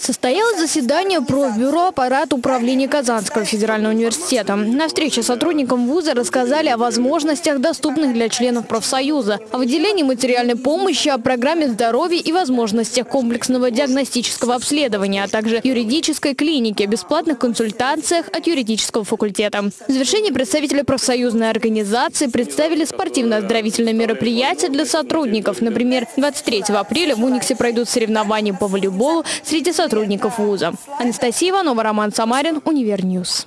Состоялось заседание профбюро аппарата управления Казанского федерального университета. На встрече сотрудникам вуза рассказали о возможностях, доступных для членов профсоюза, о выделении материальной помощи, о программе здоровья и возможностях комплексного диагностического обследования, а также юридической клиники, бесплатных консультациях от юридического факультета. В завершении представители профсоюзной организации представили спортивно-оздоровительные мероприятия для сотрудников. Например, 23 апреля в Униксе пройдут соревнования по волейболу среди сотрудников вуза. Анастасия Иванова, Роман Самарин, Универньюз.